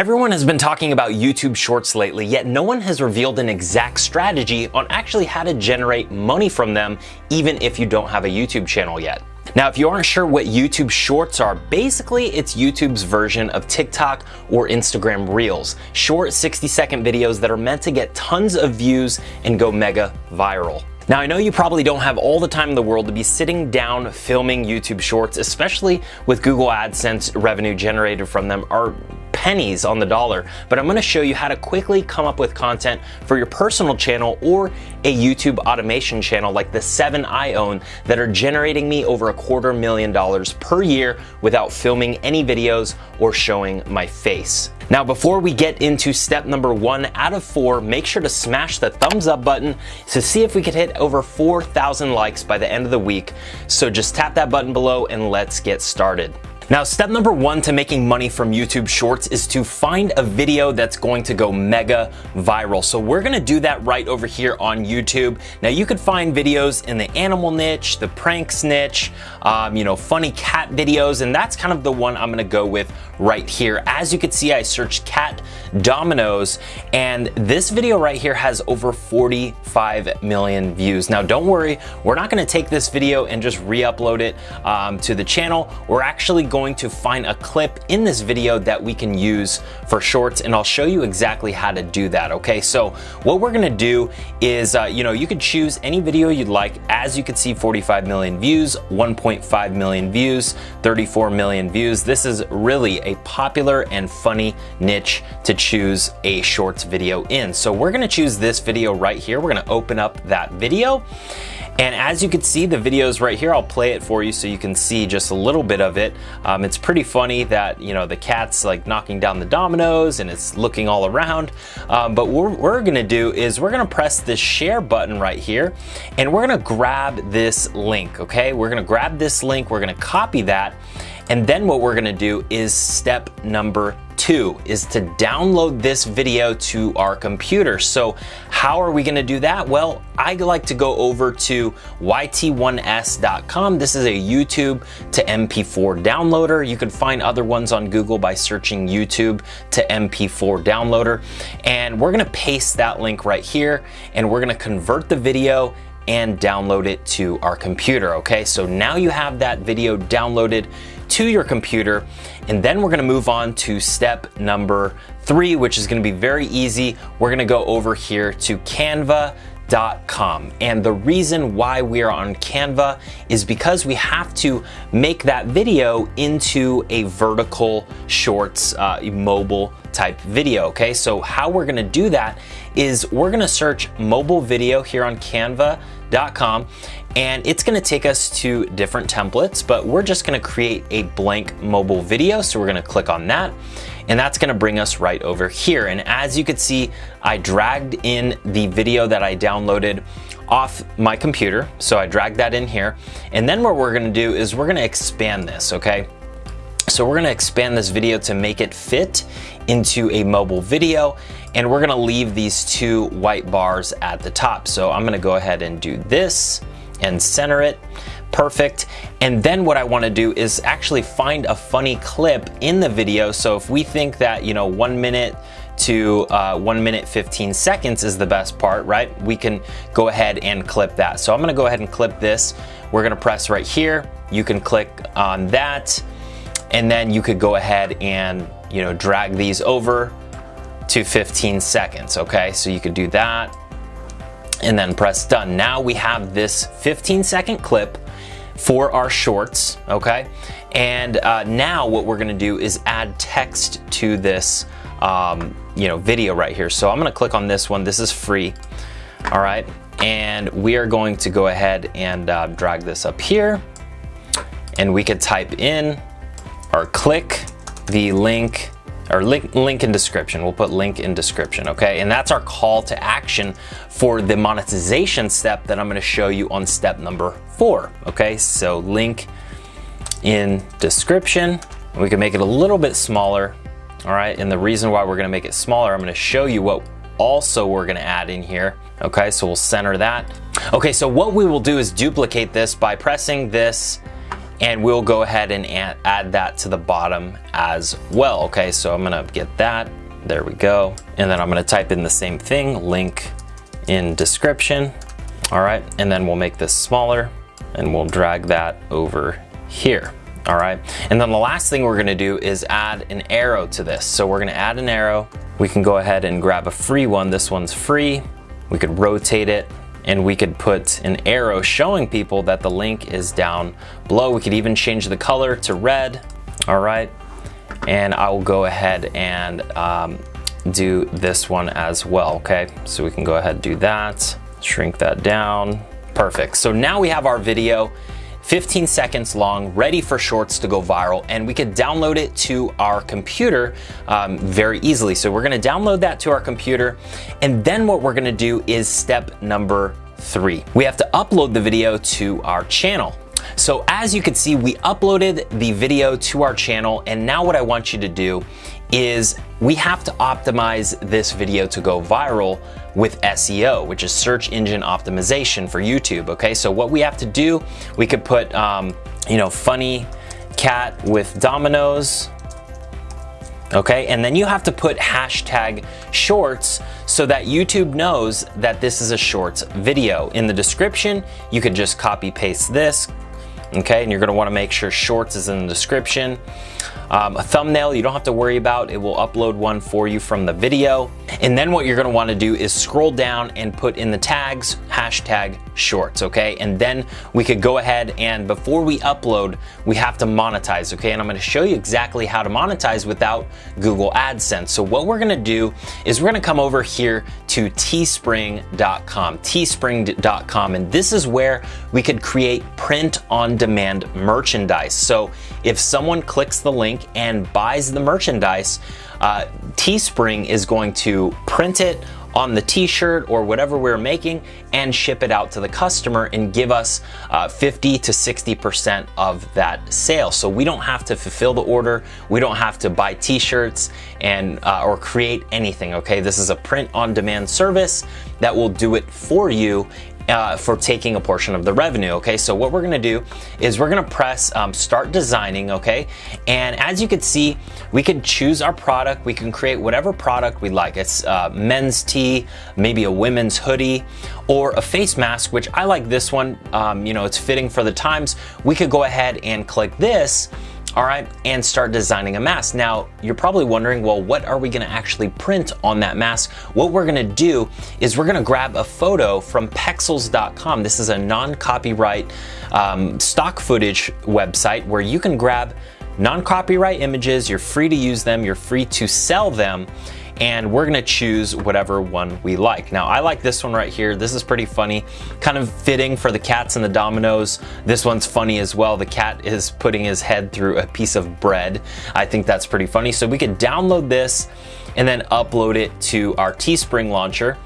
Everyone has been talking about YouTube Shorts lately, yet no one has revealed an exact strategy on actually how to generate money from them, even if you don't have a YouTube channel yet. Now, if you aren't sure what YouTube Shorts are, basically it's YouTube's version of TikTok or Instagram Reels, short 60 second videos that are meant to get tons of views and go mega viral. Now, I know you probably don't have all the time in the world to be sitting down filming YouTube Shorts, especially with Google AdSense revenue generated from them are pennies on the dollar, but I'm gonna show you how to quickly come up with content for your personal channel or a YouTube automation channel like the seven I own that are generating me over a quarter million dollars per year without filming any videos or showing my face. Now, before we get into step number one out of four, make sure to smash the thumbs up button to see if we could hit over 4,000 likes by the end of the week. So just tap that button below and let's get started. Now, step number one to making money from YouTube Shorts is to find a video that's going to go mega viral. So we're gonna do that right over here on YouTube. Now, you could find videos in the animal niche, the pranks niche, um, you know, funny cat videos, and that's kind of the one I'm gonna go with right here. As you can see, I searched cat dominoes, and this video right here has over 45 million views. Now, don't worry, we're not gonna take this video and just re-upload it um, to the channel. We're actually going going to find a clip in this video that we can use for shorts and I'll show you exactly how to do that, okay? So what we're gonna do is, uh, you know, you could choose any video you'd like. As you can see, 45 million views, 1.5 million views, 34 million views. This is really a popular and funny niche to choose a shorts video in. So we're gonna choose this video right here. We're gonna open up that video and as you can see, the videos right here, I'll play it for you so you can see just a little bit of it. Um, it's pretty funny that, you know, the cat's like knocking down the dominoes and it's looking all around. Um, but what we're gonna do is we're gonna press the share button right here and we're gonna grab this link, okay? We're gonna grab this link, we're gonna copy that, and then what we're gonna do is step number two is to download this video to our computer. So how are we gonna do that? Well, I like to go over to yt1s.com. This is a YouTube to MP4 downloader. You can find other ones on Google by searching YouTube to MP4 downloader. And we're gonna paste that link right here and we're gonna convert the video and download it to our computer, okay? So now you have that video downloaded to your computer. And then we're gonna move on to step number three, which is gonna be very easy. We're gonna go over here to Canva canva.com. And the reason why we are on Canva is because we have to make that video into a vertical shorts uh, mobile type video, okay? So how we're gonna do that is we're gonna search mobile video here on canva.com and it's gonna take us to different templates, but we're just gonna create a blank mobile video. So we're gonna click on that and that's gonna bring us right over here. And as you can see, I dragged in the video that I downloaded off my computer. So I dragged that in here. And then what we're gonna do is we're gonna expand this, okay? So we're gonna expand this video to make it fit into a mobile video and we're gonna leave these two white bars at the top. So I'm gonna go ahead and do this and center it perfect. And then what I wanna do is actually find a funny clip in the video. So if we think that, you know, one minute to uh, one minute 15 seconds is the best part, right? We can go ahead and clip that. So I'm gonna go ahead and clip this. We're gonna press right here. You can click on that and then you could go ahead and, you know, drag these over to 15 seconds, okay? So you could do that and then press done. Now we have this 15 second clip for our shorts, okay? And uh, now what we're gonna do is add text to this um, you know, video right here. So I'm gonna click on this one. This is free, all right? And we are going to go ahead and uh, drag this up here and we could type in or click the link or link, link in description. We'll put link in description, okay? And that's our call to action for the monetization step that I'm gonna show you on step number four, okay? So link in description. We can make it a little bit smaller, all right? And the reason why we're gonna make it smaller, I'm gonna show you what also we're gonna add in here. Okay, so we'll center that. Okay, so what we will do is duplicate this by pressing this and we'll go ahead and add that to the bottom as well. Okay, so I'm gonna get that, there we go. And then I'm gonna type in the same thing, link in description. All right, and then we'll make this smaller and we'll drag that over here. All right, and then the last thing we're gonna do is add an arrow to this. So we're gonna add an arrow. We can go ahead and grab a free one. This one's free. We could rotate it and we could put an arrow showing people that the link is down below. We could even change the color to red, all right? And I will go ahead and um, do this one as well, okay? So we can go ahead and do that, shrink that down. Perfect, so now we have our video 15 seconds long, ready for shorts to go viral, and we could download it to our computer um, very easily. So we're gonna download that to our computer, and then what we're gonna do is step number three. We have to upload the video to our channel. So as you can see, we uploaded the video to our channel, and now what I want you to do is we have to optimize this video to go viral with SEO, which is search engine optimization for YouTube. Okay, so what we have to do, we could put, um, you know, funny cat with dominoes. Okay, and then you have to put hashtag shorts so that YouTube knows that this is a shorts video. In the description, you could just copy paste this, okay? And you're gonna wanna make sure shorts is in the description. Um, a thumbnail you don't have to worry about. It will upload one for you from the video. And then what you're gonna wanna do is scroll down and put in the tags, hashtag shorts, okay? And then we could go ahead and before we upload, we have to monetize, okay? And I'm gonna show you exactly how to monetize without Google AdSense. So what we're gonna do is we're gonna come over here to teespring.com, teespring.com, and this is where we could create print on demand merchandise. So if someone clicks the link and buys the merchandise, uh, Teespring is going to print it on the t-shirt or whatever we're making and ship it out to the customer and give us uh, 50 to 60% of that sale. So we don't have to fulfill the order. We don't have to buy t-shirts and uh, or create anything, okay? This is a print on demand service that will do it for you uh, for taking a portion of the revenue, okay? So what we're gonna do is we're gonna press um, start designing, okay? And as you can see, we can choose our product. We can create whatever product we like. It's uh, men's tee, maybe a women's hoodie, or a face mask, which I like this one. Um, you know, it's fitting for the times. We could go ahead and click this all right, and start designing a mask. Now, you're probably wondering, well, what are we gonna actually print on that mask? What we're gonna do is we're gonna grab a photo from pexels.com. This is a non-copyright um, stock footage website where you can grab non-copyright images, you're free to use them, you're free to sell them, and we're gonna choose whatever one we like. Now, I like this one right here. This is pretty funny, kind of fitting for the cats and the dominoes. This one's funny as well. The cat is putting his head through a piece of bread. I think that's pretty funny. So we could download this and then upload it to our Teespring launcher.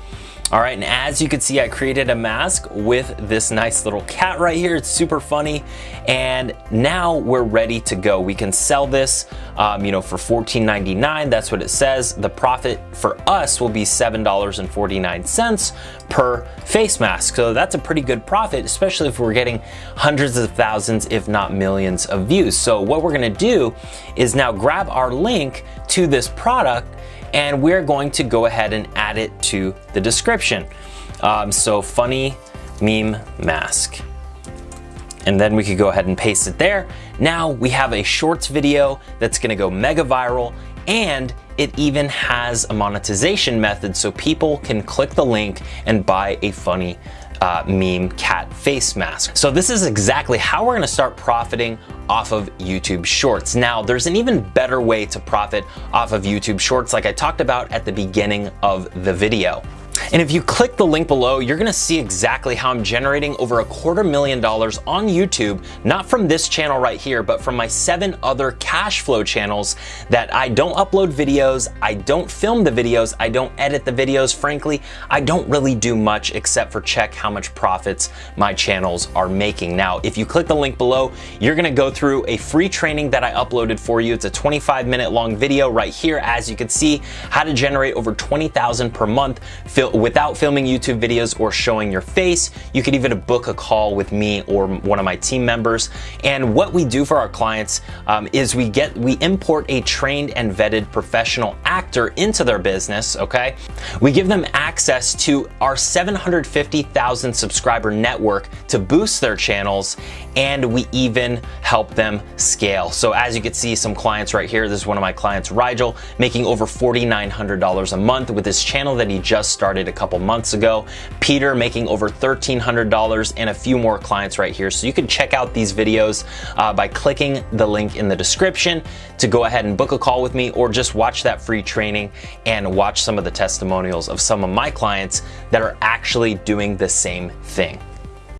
All right, and as you can see, I created a mask with this nice little cat right here. It's super funny. And now we're ready to go. We can sell this, um, you know, for $14.99. That's what it says. The profit for us will be $7.49 per face mask. So that's a pretty good profit, especially if we're getting hundreds of thousands, if not millions of views. So what we're gonna do is now grab our link to this product and we're going to go ahead and add it to the description. Um, so funny meme mask. And then we could go ahead and paste it there. Now we have a shorts video that's gonna go mega viral and it even has a monetization method so people can click the link and buy a funny uh, meme cat face mask. So this is exactly how we're gonna start profiting off of YouTube Shorts. Now, there's an even better way to profit off of YouTube Shorts like I talked about at the beginning of the video. And if you click the link below, you're gonna see exactly how I'm generating over a quarter million dollars on YouTube, not from this channel right here, but from my seven other cash flow channels that I don't upload videos, I don't film the videos, I don't edit the videos. Frankly, I don't really do much except for check how much profits my channels are making. Now, if you click the link below, you're gonna go through a free training that I uploaded for you. It's a 25 minute long video right here. As you can see, how to generate over 20,000 per month without filming YouTube videos or showing your face. You could even book a call with me or one of my team members. And what we do for our clients um, is we get we import a trained and vetted professional actor into their business. Okay, we give them access to our 750,000 subscriber network to boost their channels, and we even help them scale. So as you can see, some clients right here. This is one of my clients, Rigel, making over $4,900 a month with his channel that he just started a couple months ago. Peter making over $1,300 and a few more clients right here. So you can check out these videos uh, by clicking the link in the description to go ahead and book a call with me or just watch that free training and watch some of the testimonials of some of my clients that are actually doing the same thing.